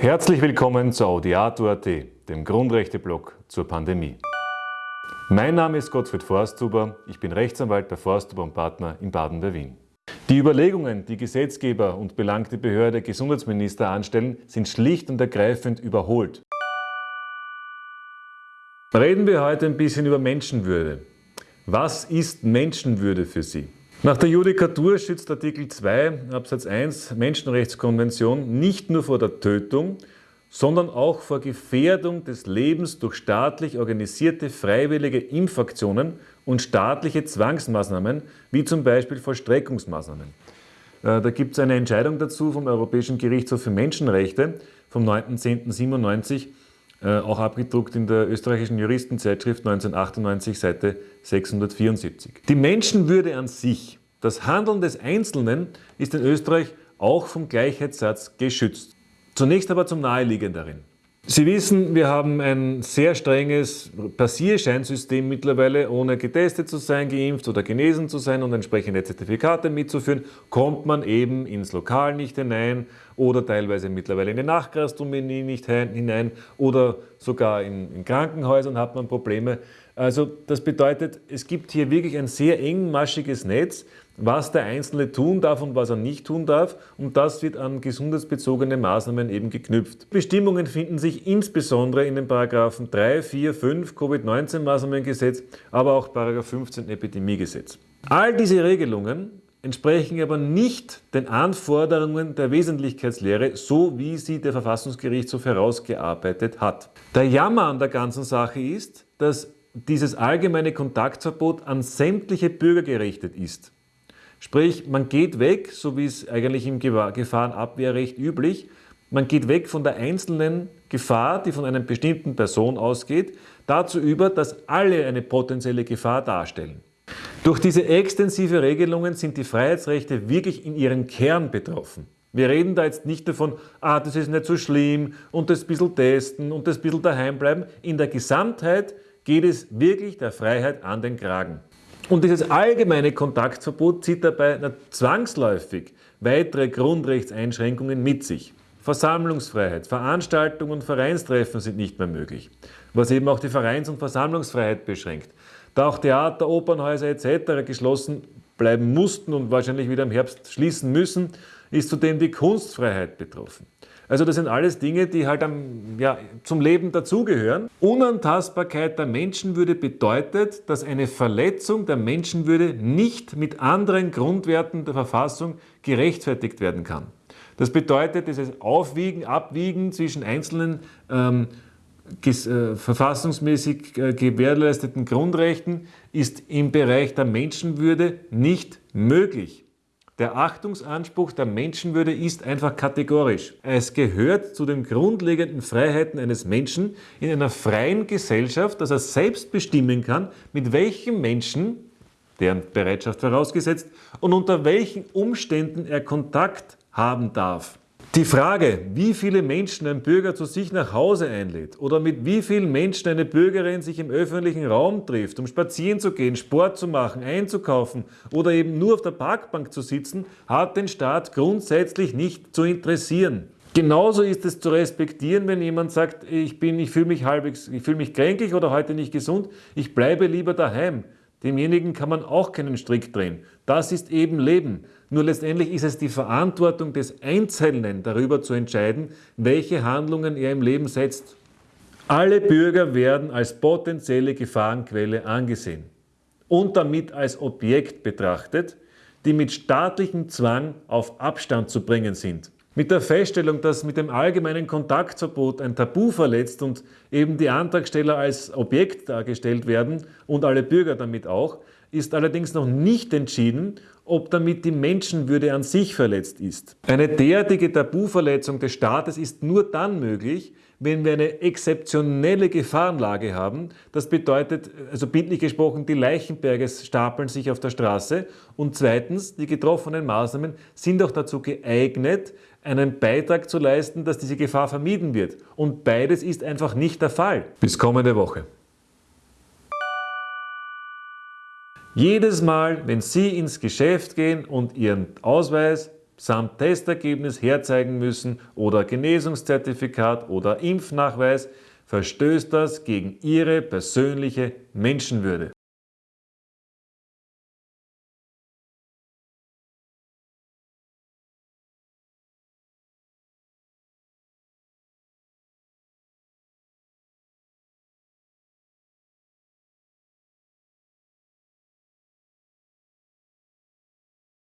Herzlich willkommen zu Audiato.at, dem Grundrechte-Blog zur Pandemie. Mein Name ist Gottfried Forsthuber, ich bin Rechtsanwalt bei Forsthuber und Partner in Baden bei Wien. Die Überlegungen, die Gesetzgeber und belangte Behörde Gesundheitsminister anstellen, sind schlicht und ergreifend überholt. Reden wir heute ein bisschen über Menschenwürde. Was ist Menschenwürde für Sie? Nach der Judikatur schützt Artikel 2 Absatz 1 Menschenrechtskonvention nicht nur vor der Tötung, sondern auch vor Gefährdung des Lebens durch staatlich organisierte freiwillige Impfaktionen und staatliche Zwangsmaßnahmen, wie zum Beispiel Vollstreckungsmaßnahmen. Äh, da gibt es eine Entscheidung dazu vom Europäischen Gerichtshof für Menschenrechte vom 9.10.97, äh, auch abgedruckt in der österreichischen Juristenzeitschrift 1998, Seite 674. Die Menschenwürde an sich, das Handeln des Einzelnen, ist in Österreich auch vom Gleichheitssatz geschützt. Zunächst aber zum Naheliegenderen. Sie wissen, wir haben ein sehr strenges Passierscheinsystem mittlerweile. Ohne getestet zu sein, geimpft oder genesen zu sein und entsprechende Zertifikate mitzuführen, kommt man eben ins Lokal nicht hinein oder teilweise mittlerweile in die Nachgastronomie nicht hinein oder sogar in, in Krankenhäusern hat man Probleme. Also das bedeutet, es gibt hier wirklich ein sehr engmaschiges Netz, was der Einzelne tun darf und was er nicht tun darf und das wird an gesundheitsbezogene Maßnahmen eben geknüpft. Bestimmungen finden sich insbesondere in den Paragraphen 3, 4, 5 Covid-19-Maßnahmengesetz, aber auch Paragraph 15 Epidemiegesetz. All diese Regelungen entsprechen aber nicht den Anforderungen der Wesentlichkeitslehre, so wie sie der Verfassungsgerichtshof herausgearbeitet hat. Der Jammer an der ganzen Sache ist, dass dieses allgemeine Kontaktverbot an sämtliche Bürger gerichtet ist. Sprich, man geht weg, so wie es eigentlich im Gefahrenabwehrrecht üblich, man geht weg von der einzelnen Gefahr, die von einer bestimmten Person ausgeht, dazu über, dass alle eine potenzielle Gefahr darstellen. Durch diese extensive Regelungen sind die Freiheitsrechte wirklich in ihrem Kern betroffen. Wir reden da jetzt nicht davon, ah, das ist nicht so schlimm und das bisschen testen und das bisschen daheim bleiben. In der Gesamtheit geht es wirklich der Freiheit an den Kragen. Und dieses allgemeine Kontaktverbot zieht dabei zwangsläufig weitere Grundrechtseinschränkungen mit sich. Versammlungsfreiheit, Veranstaltungen und Vereinstreffen sind nicht mehr möglich, was eben auch die Vereins- und Versammlungsfreiheit beschränkt. Da auch Theater, Opernhäuser etc. geschlossen bleiben mussten und wahrscheinlich wieder im Herbst schließen müssen, ist zudem die Kunstfreiheit betroffen. Also das sind alles Dinge, die halt am, ja, zum Leben dazugehören. Unantastbarkeit der Menschenwürde bedeutet, dass eine Verletzung der Menschenwürde nicht mit anderen Grundwerten der Verfassung gerechtfertigt werden kann. Das bedeutet, dieses Aufwiegen, Abwiegen zwischen einzelnen ähm, äh, verfassungsmäßig äh, gewährleisteten Grundrechten ist im Bereich der Menschenwürde nicht möglich. Der Achtungsanspruch der Menschenwürde ist einfach kategorisch. Es gehört zu den grundlegenden Freiheiten eines Menschen in einer freien Gesellschaft, dass er selbst bestimmen kann, mit welchem Menschen, deren Bereitschaft vorausgesetzt, und unter welchen Umständen er Kontakt haben darf. Die Frage, wie viele Menschen ein Bürger zu sich nach Hause einlädt oder mit wie vielen Menschen eine Bürgerin sich im öffentlichen Raum trifft, um spazieren zu gehen, Sport zu machen, einzukaufen oder eben nur auf der Parkbank zu sitzen, hat den Staat grundsätzlich nicht zu interessieren. Genauso ist es zu respektieren, wenn jemand sagt, ich, ich fühle mich halbwegs, ich fühle mich kränklich oder heute nicht gesund, ich bleibe lieber daheim. Demjenigen kann man auch keinen Strick drehen. Das ist eben Leben. Nur letztendlich ist es die Verantwortung des Einzelnen, darüber zu entscheiden, welche Handlungen er im Leben setzt. Alle Bürger werden als potenzielle Gefahrenquelle angesehen und damit als Objekt betrachtet, die mit staatlichem Zwang auf Abstand zu bringen sind. Mit der Feststellung, dass mit dem allgemeinen Kontaktverbot ein Tabu verletzt und eben die Antragsteller als Objekt dargestellt werden und alle Bürger damit auch, ist allerdings noch nicht entschieden, ob damit die Menschenwürde an sich verletzt ist. Eine derartige Tabuverletzung des Staates ist nur dann möglich, wenn wir eine exzeptionelle Gefahrenlage haben. Das bedeutet, also bildlich gesprochen, die Leichenberge stapeln sich auf der Straße und zweitens, die getroffenen Maßnahmen sind auch dazu geeignet, einen Beitrag zu leisten, dass diese Gefahr vermieden wird. Und beides ist einfach nicht der Fall. Bis kommende Woche. Jedes Mal, wenn Sie ins Geschäft gehen und Ihren Ausweis samt Testergebnis herzeigen müssen oder Genesungszertifikat oder Impfnachweis, verstößt das gegen ihre persönliche Menschenwürde.